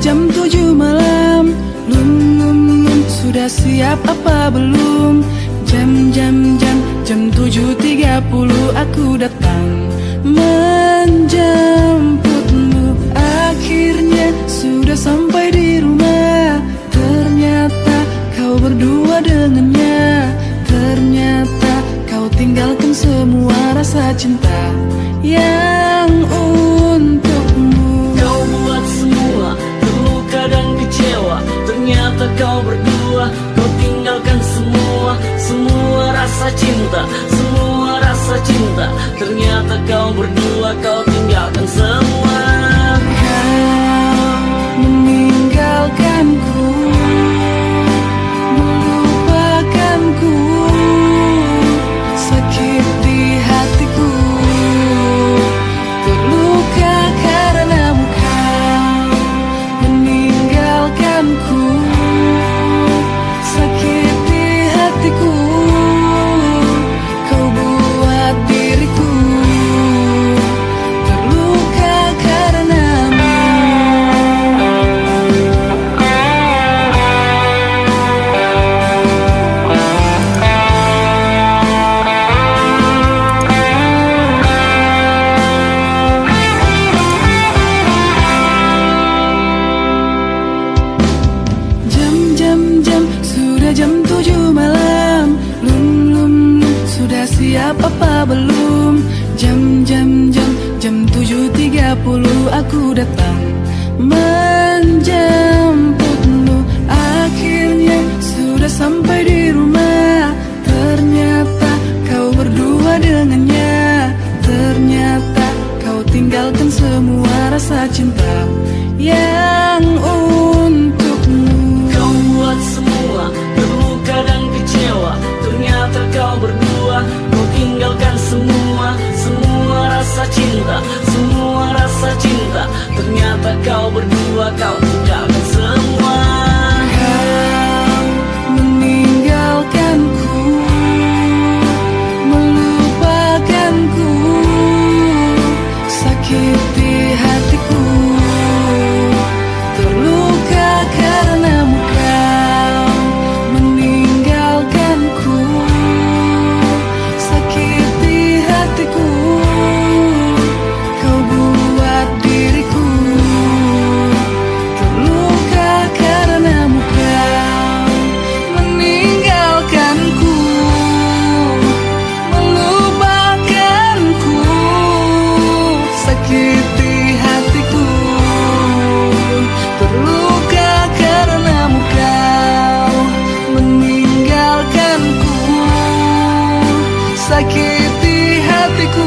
jam tujuh malam. Lum lum lum sudah siap apa belum? Jam jam jam jam 7.30 aku datang Menjemputmu. Akhirnya sudah sampai di rumah. Ternyata kau berdua dengannya. Ternyata kau tinggalkan semua rasa cinta yang Ternyata kau berdua Kau tinggalkan jam sudah jam tujuh malam. Lum lum lum sudah siap apa belum? Jam jam jam jam tujuh tiga puluh aku datang. Menjemputmu Akhirnya sudah sampai di rumah. Ternyata kau berdua dengannya. Ternyata kau tinggalkan semua rasa cinta. Yang untukmu kau berdua Kau Meninggalkanku Sakit di hatiku